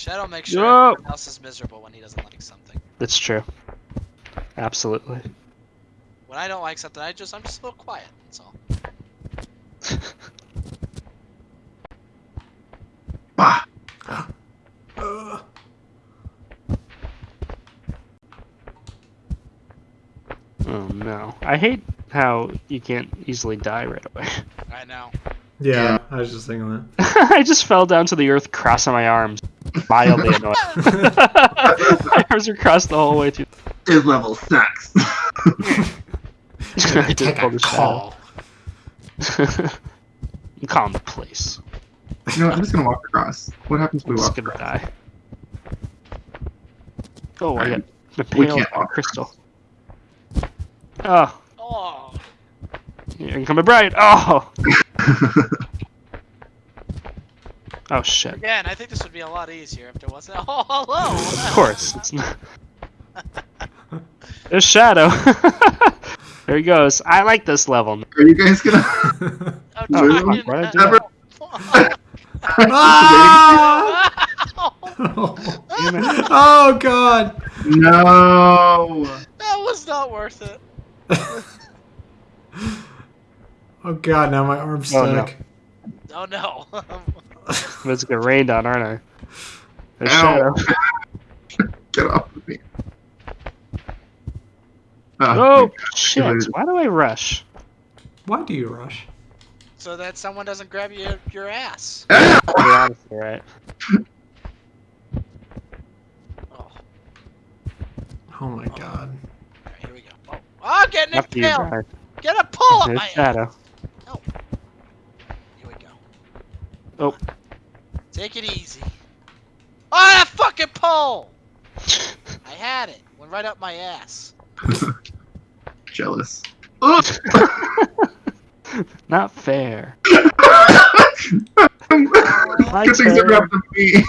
Shadow makes sure Yup. everyone else is miserable when he doesn't like something. That's true. Absolutely. When I don't like something, I just I'm just a little quiet. That's all. Bah. Uh, Oh no. I hate how you can't easily die right away. I know. yeah, I was just thinking that. I just fell down to the earth crossing my arms. Mildly annoyed. my arms are crossed the whole way through. His level sucks. that. I did Take pull a the call. shadow. Calm the place. you know, what, I'm just gonna walk across. What happens if we I'm just walk gonna across? die. Oh, I got the impaled can't by crystal. Ah. Oh, Oh, you're incoming bright. Oh, oh shit. again, I think this would be a lot easier if there wasn't. Oh, hello. Of course. It's not... There's Shadow. there he goes. I like this level. Are you guys gonna? Oh, Oh, Dragon. why did I do Never- ah! Damn oh god! no. that was not worth it. Oh god, now my arm's Oh, no. stuck. Oh no. I'm just getting rained on, aren't I? There's Ow. Shadow. Get off of me. Oh, Oh, shit. Why do I rush? Why do you rush? so that someone doesn't grab your your ass. Ah! To be honest, right? Oh, Oh my god. alright, here we go. Oh, oh getting After you impaled. Get a pull up There's my ass. Shadow. Here we go. Oh. Take it easy. Oh, that fucking pole! I had it. Went right up my ass. Jealous. Ugh. Not fair. Good My things turn. that grabbed the me.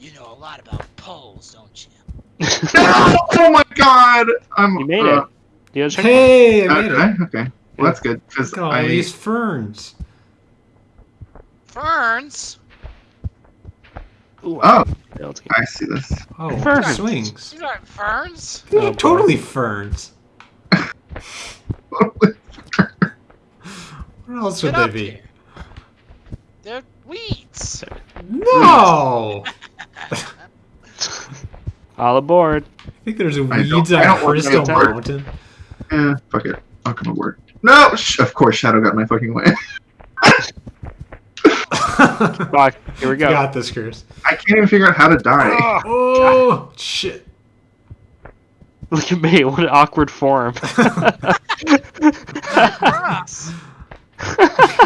You know a lot about poles, don't you? No! Oh my god! I'm. You made uh, it. You gotta Hey, I made Okay, it. okay. Well, that's good because Look at all I. these ferns. Ferns? Ooh, Oh, I see this. Oh, Ferns. swings. These aren't ferns. These Oh, are boy. totally ferns. What else would they be? here. They're weeds. No! All aboard. I think there's I don't- weeds I on want to Crystal. Mountain. Eh, fuck it. I'll come aboard. No! Sh- of course, Shadow got my fucking way. Fuck. Here we go. Got this, Chris. I can't even figure out how to die. Oh, Oh, shit. look at me. What an awkward form.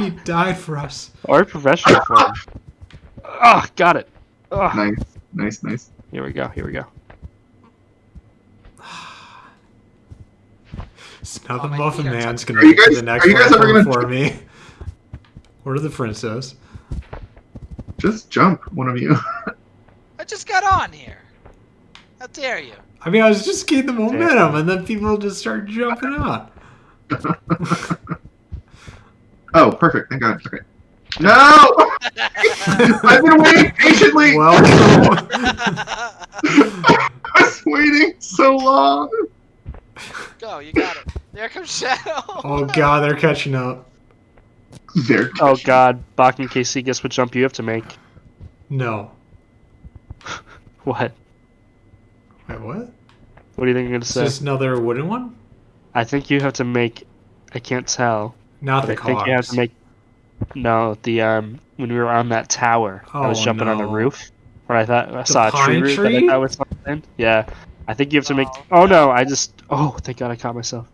He died for us. or professional form. Oh, got it. Oh, Nice, nice, nice. here we go. Here we go. So now Oh, the Muffin Man's gonna you get to the next one you guys ever platform gonna- for me. Where are the princess? Just jump, one of you. I just got on here. How dare you? I mean, I was just getting the momentum, and then people just start jumping on. oh, perfect. Thank God. Okay. No! I've been waiting patiently. Welcome. I was waiting so long. Go, you got it. There comes Shadow. oh god, they're catching up. There. Oh god, Bach and KC, guess what jump you have to make? No. What? Wait, what? What do you think you're gonna Is say? this another wooden one? I think you have to make. I can't tell. Not the I think you have to make. No, the um when we were on that tower, I was Oh, jumping on the roof. Where I thought I saw a tree pine root that I thought was something. Yeah, I think you have to make. Oh, Oh no, I just. Oh, thank God I caught myself.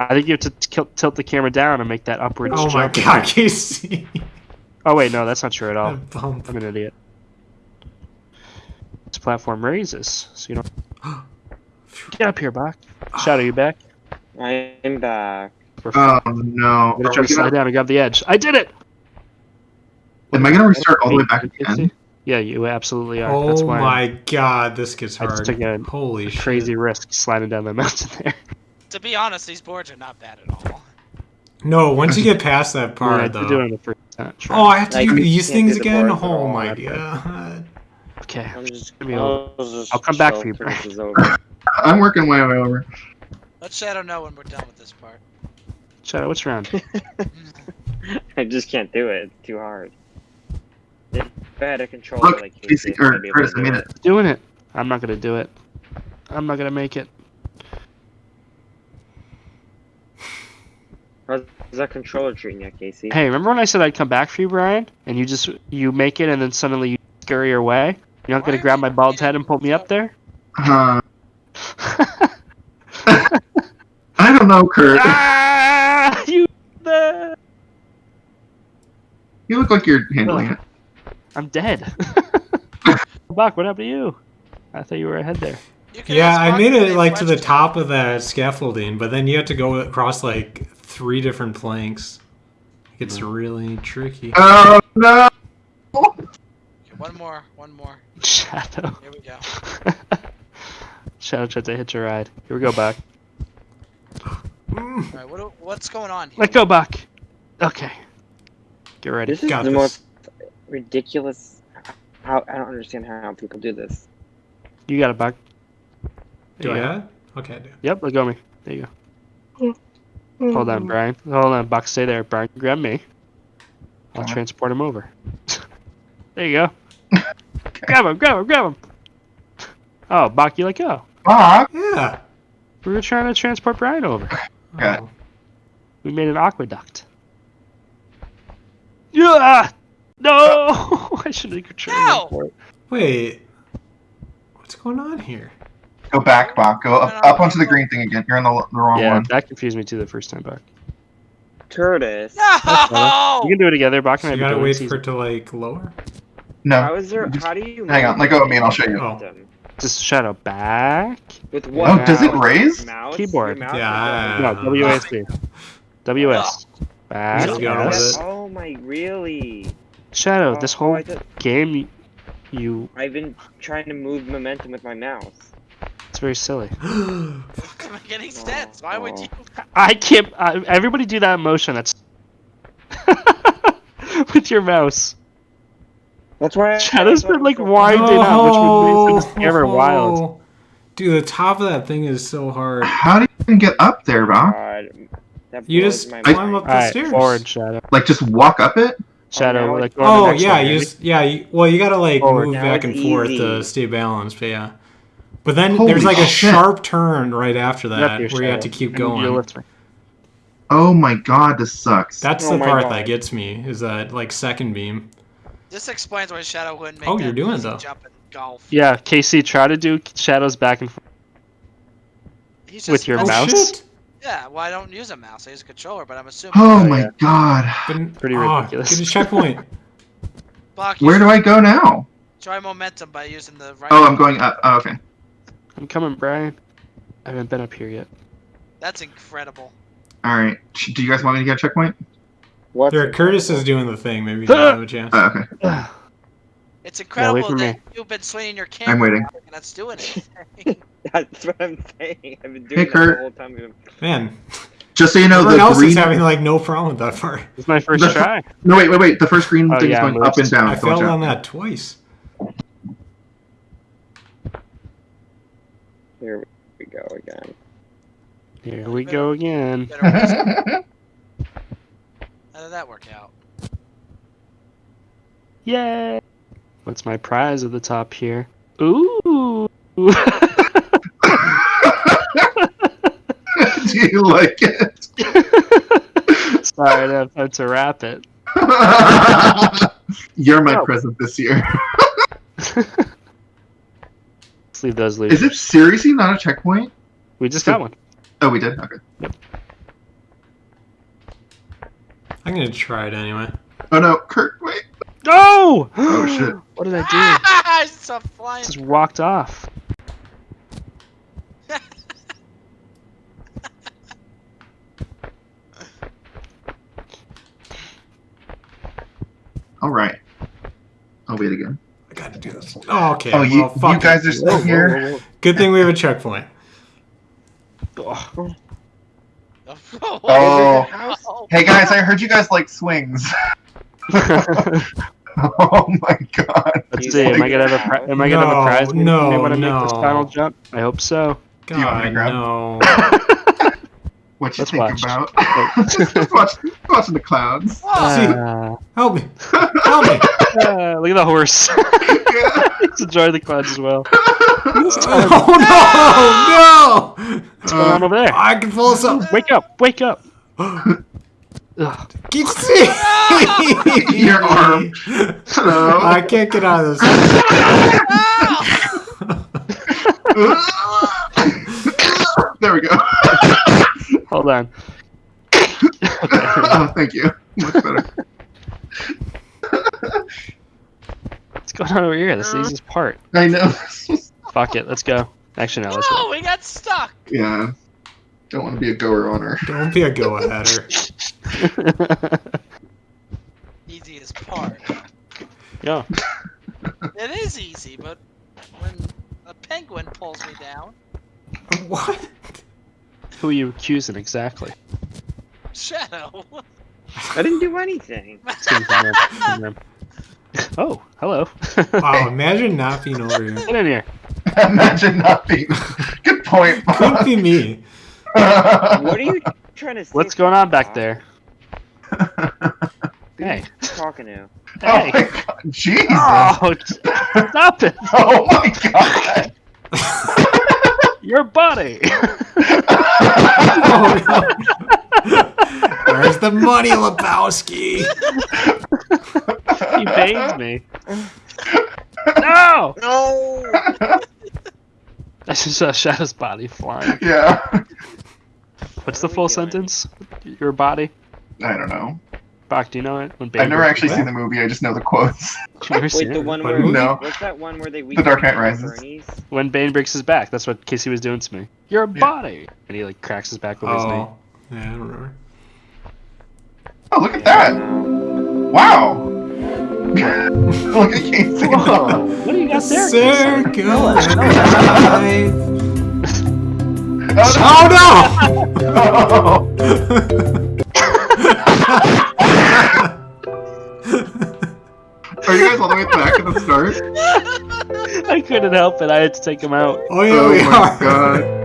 I think you have to t- tilt the camera down and make that upward. Oh my god, Casey. Oh wait, no, that's not true at all. Bump. I'm an idiot. This platform raises, so you don't. Get up here, Bach. Shadow, you back? I'm back. We're Oh no. I'm gonna try to slide gonna- down and grab the edge. I did it! Am I gonna restart all the way back Can again? Yeah, you absolutely are. That's Oh why my god, this gets I hard. just took a Holy shit. crazy risk sliding down the mountain there. To be honest, these boards are not bad at all. No, once you get past that I, mean, I part, did do it though. on the first sure. Oh, I have to Like, do these things do the again? Oh my that's it. god. okay. I'm just, Give me I'll, just I'll come back for you, till Brian. this is over. I'm working my way over. Let Shadow know when we're done with this part. Shadow, what's wrong? I just can't do it. It's too hard. If I had a controller Look, like Casey, Casey, or I'd be able to do it. it. Doing it. I'm not gonna do it. I'm not gonna make it. How's that controller treating you, Casey? Hey, remember when I said I'd come back for you, Brian? And you just you make it, and then suddenly you scurry away. You're not Why gonna are grab my bald head and pull me up there? Uh, I don't know, Kurt. ah, you. The... You look like you're handling it. I'm dead. Buck, what happened to you? I thought you were ahead there. Yeah, I made it like to the top of that scaffolding, but then you had to go across like three different planks. It It's really tricky. Oh no! Okay, one more, one more. Shadow. Here we go. Shadow tried to hitch a ride. Here we go, Buck. Mm. All right, what, what's going on here? Let go, Buck. Okay. Get ready. This is Got the this. most ridiculous. How I don't understand how people do this. You got it, Buck. Do I Yeah. have it? Okay, I do. Yep, let go me. There you go. Hold on, Brian. Hold on, Buck. Stay there. Brian, grab me. I'll transport him over. there you go. Grab him, grab him, grab him. Oh, Buck, you let go. Bob! Yeah. We were trying to transport Brian over. Okay. Oh. We made an aqueduct. Yeah! No! I should have controlled No! Wait. What's going on here? Go back, Bob. Go up, up onto the green thing again. You're on the, the wrong Yeah, one. that confused me too the first time, Buck. Curtis. No! You can do it together, Buck. So and you gotta wait for it to like lower? No. How is there? Just How do you? hang on, let go of me and I'll show you. Oh. Just shadow back. With oh, what? Oh, does it raise? Mouse? Keyboard. Mouse Yeah. is No, WASD. WS. Back. Just go up? with yes. Oh my, really? Shadow, oh, this Oh, whole I game, you, I've been trying to move momentum with my mouse. It's very silly. Doesn't make any sense. Why would you? I can't. I, everybody do that motion. That's with your mouse. That's why. I- Shadow's I been like was so- winding up, which would make oh. this ever wild. Dude, the top of that thing is so hard. How do you even get up there, Bob? God, You just climb mind. up the Alright, stairs. forward, Shadow. Like just walk up it? Shadow, now like it- go on the Oh yeah, one, you ready? s- yeah. You, well, you gotta like Forward. move Now back and it's forth to stay balanced. But yeah, but then Holy there's like a shit. sharp turn right after that here, where you have to keep I need you to going. Oh my god, this sucks. That's Oh the part God. that gets me is that like second beam. This explains why Shadow wouldn't make Oh, that you're doing it, easy though. jump in golf. Yeah, KC, try to do shadows back and forth. He's with your oh mouse? shit! Yeah, well, I don't use a mouse. I use a controller, but I'm assuming. Oh Oh, my yeah. god. But, Pretty oh, ridiculous. Get a checkpoint. Buck, Where do I go now? Try momentum by using the right. Oh, I'm going up. Oh, okay. I'm coming, Brian. I haven't been up here yet. That's incredible. Alright. Do you guys want me to get a checkpoint? What? there, Curtis is doing the thing. Maybe you don't have a chance. Oh, okay. It's incredible for that me. you've been swinging your camera. waiting. around and that's doing anything. That's what I'm saying. I've been doing Hey, that Kurt. the whole time. we've been- Man, Just so you know, everyone the else green. is having like no problem with that part. It's my first The- try. No, wait, wait, wait. The first green Oh, thing yeah, is going up and down. I so watch failed out. on that twice. Here we go again. Here we go again. How did that work out? Yay! What's my prize at the top here? Ooh! Do you like it? Sorry, I don't have time to wrap it. You're my Oh. present this year. Let's leave those loose. Is it seriously not a checkpoint? We just got one. Oh, we did. Okay. I'm gonna try it anyway. Oh no, Kurt, wait. No! Oh, shit. What did I do? I saw flying. Just walked off. All right. I'll wait again. I gotta do this. Oh, okay. Oh, you, well, fuck you it. guys are still here. Good thing we have a checkpoint. Oh. Oh. Hey guys, I heard you guys like swings. Oh my god. Let's He's see. Am I gonna have a pri- am I gonna have a No, prize when no, when I make this no. final jump? I hope so. you want me to God, grab? no. What you Let's think watch. about? just watch, watching the clouds. Whoa! See- Uh, Help me! Help me! uh, look at the horse. Yeah. He's enjoying the clouds as well. Oh no! No! What's going on over there? I can pull us up. Wake up! Wake up! Keep seeing Your arm. Hello. I can't get out of this. there we go. Hold on. oh, thank you. Much better. Going on over here? This is the easiest part. I know. Fuck it. Let's go. Actually, no. Let's go. Whoa, we got stuck. yeah. Don't want to be a goer on her. Don't be a go aheader. Easiest part. yeah. It is easy, but when a penguin pulls me down, What? Who are you accusing exactly? Shadow. I didn't do anything. Oh, hello. Wow, imagine not being over here. Get in here. Imagine not being. Good point. Could be me. What are you trying to say? What's going on back there? Hey. Talking to? Oh Hey. my god. Jesus. Oh, stop it! Oh my god. Your body. Oh no. Where's the money, Lebowski? he bathed me. No! No. I just uh, saw Shadow's body flying. yeah. What's the full doing? sentence? Your body? I don't know. Bach, do you know it? When I've never actually seen the movie. I just know the quotes. You've never seen Wait, the it? one where movie? No. what's that one where they The Dark Knight Rises. Bernie's? When Bane breaks his back, that's what Casey was doing to me. Your body! And he like cracks his back with his oh. knee. Oh. Yeah, I don't remember. Oh, look at that. Wow. look at Casey. Whoa! What do you got there? Sir, Casey? go Oh, Oh no! Oh, no. Are you guys all the way back at the start? I couldn't help it. I had to take him out. Oh yeah, oh we my are. god.